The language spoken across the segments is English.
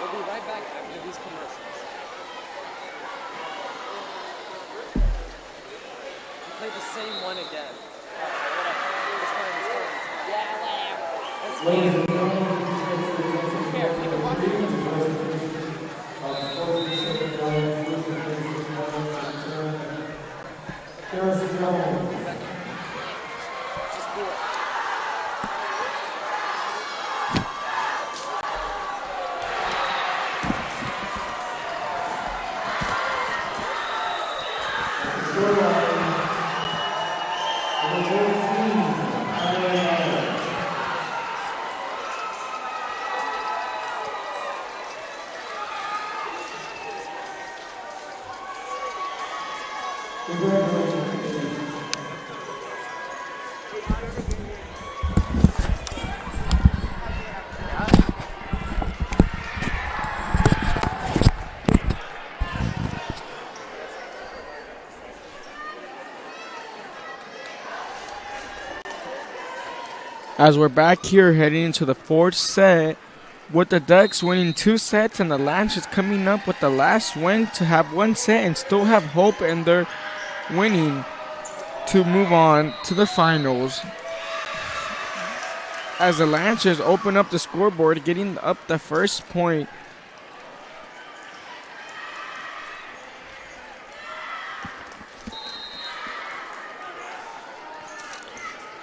We'll be right back after these commercials. We play the same one again. Yeah, whatever. Fine. Here, you can watch As we're back here heading into the fourth set, with the Ducks winning two sets and the Lancers coming up with the last win to have one set and still have hope in their winning to move on to the finals. As the Lancers open up the scoreboard, getting up the first point.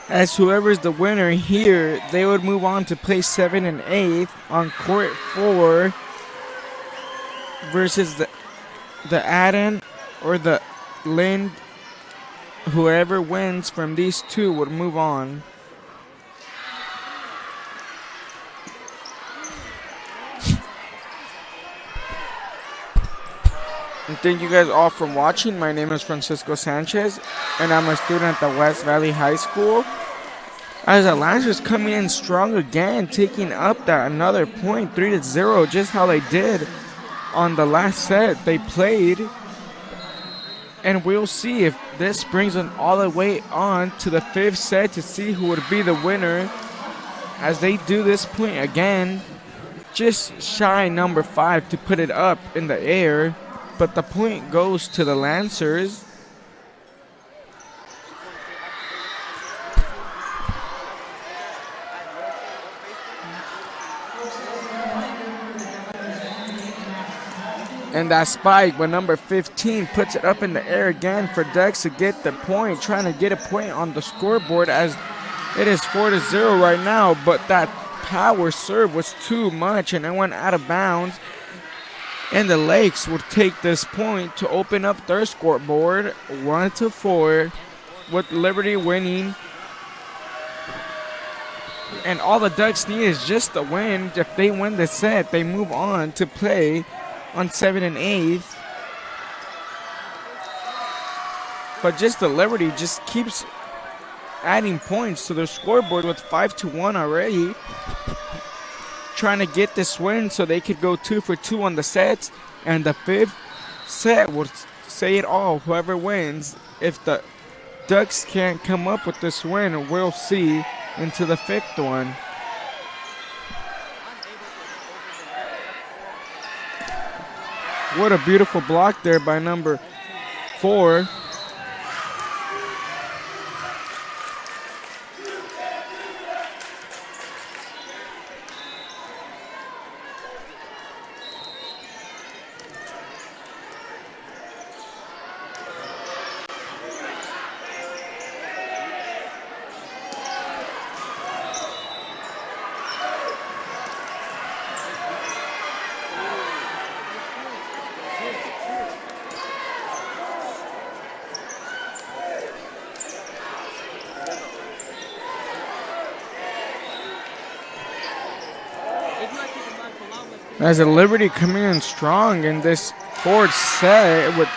As whoever's the winner here, they would move on to play seven and eight on court four versus the the Adden or the Lind. Whoever wins from these two would move on. And thank you guys all for watching. My name is Francisco Sanchez, and I'm a student at the West Valley High School. As Lancers coming in strong again, taking up that another point, three to zero, just how they did on the last set they played. And we'll see if this brings them all the way on to the fifth set to see who would be the winner. As they do this point again, just shy number five to put it up in the air but the point goes to the Lancers. And that spike with number 15 puts it up in the air again for Dex to get the point, trying to get a point on the scoreboard as it is 4 to 0 right now. But that power serve was too much and it went out of bounds. And the Lakes would take this point to open up their scoreboard one to four, with Liberty winning. And all the Ducks need is just a win. If they win the set, they move on to play on seven and eight. But just the Liberty just keeps adding points to their scoreboard with five to one already trying to get this win so they could go two for two on the sets. And the fifth set would say it all. Whoever wins, if the Ducks can't come up with this win, we'll see into the fifth one. What a beautiful block there by number four. As a Liberty coming in strong in this fourth set with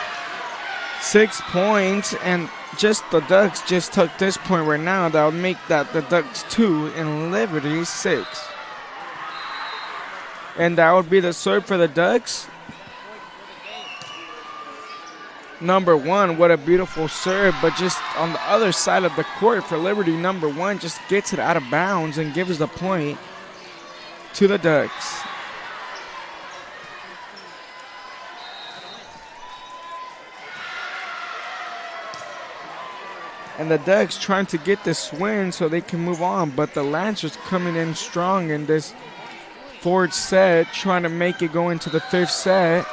six points, and just the Ducks just took this point right now. That would make that the Ducks two and Liberty six. And that would be the serve for the Ducks. Number one, what a beautiful serve, but just on the other side of the court for Liberty, number one just gets it out of bounds and gives the point to the Ducks. And the Ducks trying to get this win so they can move on. But the Lancers coming in strong in this fourth set, trying to make it go into the fifth set.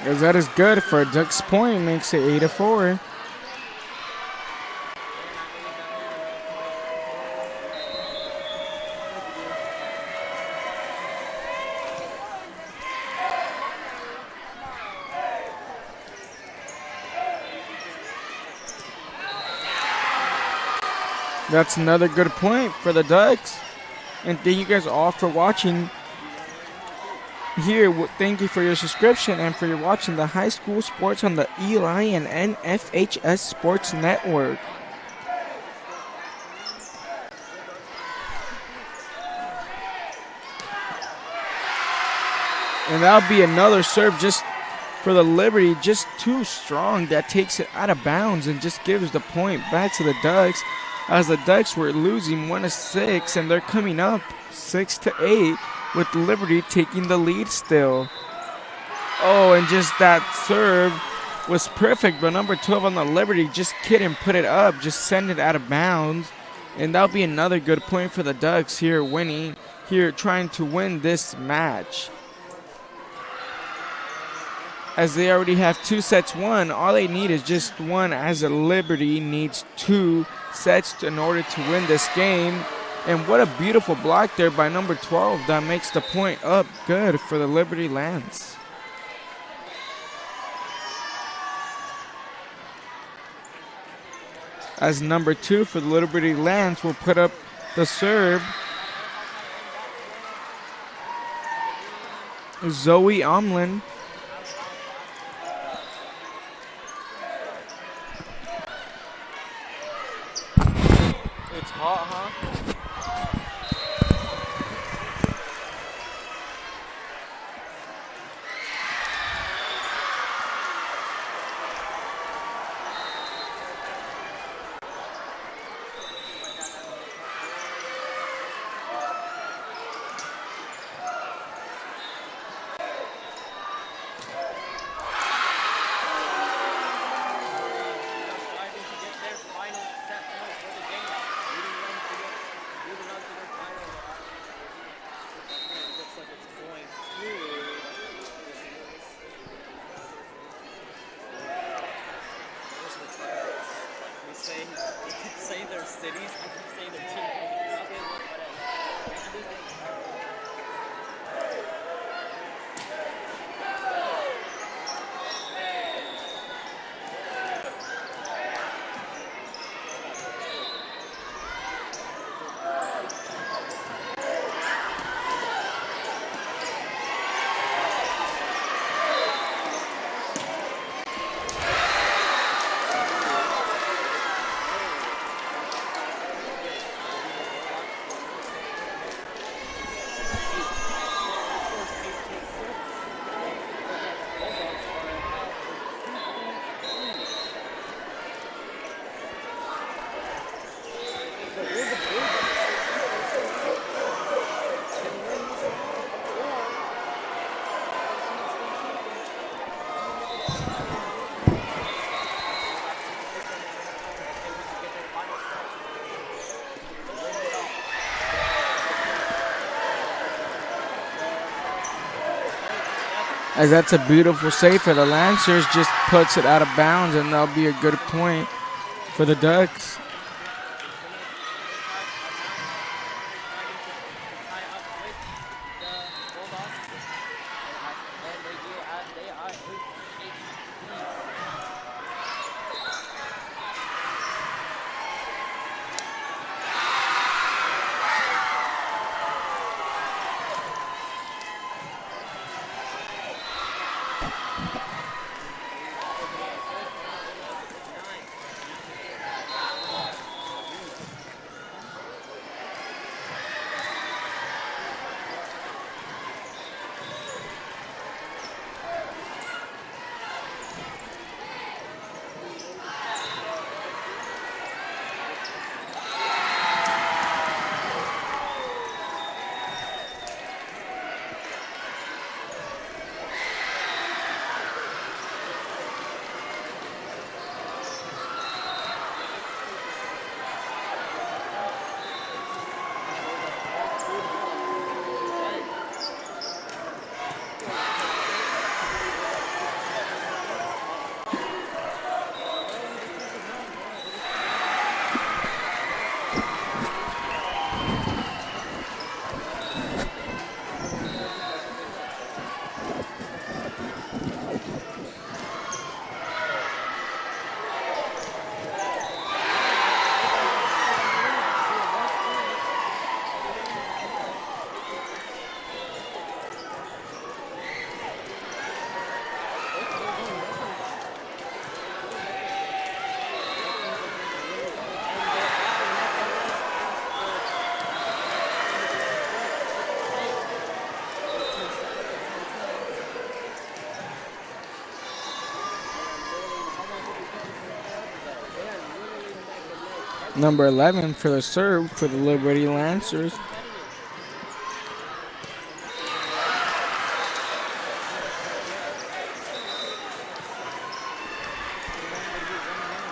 As that is good for Ducks Point, makes it 8 to 4. That's another good point for the Ducks. And thank you guys all for watching here. Thank you for your subscription and for your watching the high school sports on the Eli and NFHS Sports Network. And that'll be another serve just for the Liberty, just too strong. That takes it out of bounds and just gives the point back to the Ducks as the Ducks were losing one to six and they're coming up six to eight with Liberty taking the lead still. Oh, and just that serve was perfect, but number 12 on the Liberty just couldn't put it up, just send it out of bounds. And that'll be another good point for the Ducks here winning, here trying to win this match. As they already have two sets won, all they need is just one as a Liberty needs two sets in order to win this game. And what a beautiful block there by number 12 that makes the point up good for the Liberty Lance. As number two for the Liberty Lance will put up the serve. Zoe Omlin cities. As that's a beautiful save for the Lancers, just puts it out of bounds, and that'll be a good point for the Ducks. Number 11 for the serve for the Liberty Lancers.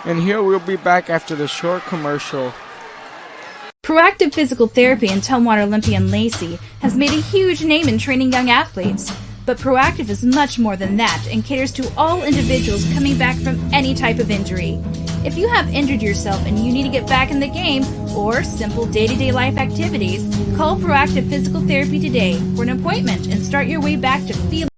And here we'll be back after the short commercial. Proactive Physical Therapy in Tumwater Olympian Lacey has made a huge name in training young athletes. But Proactive is much more than that and caters to all individuals coming back from any type of injury. If you have injured yourself and you need to get back in the game or simple day to day life activities, call Proactive Physical Therapy today for an appointment and start your way back to feeling.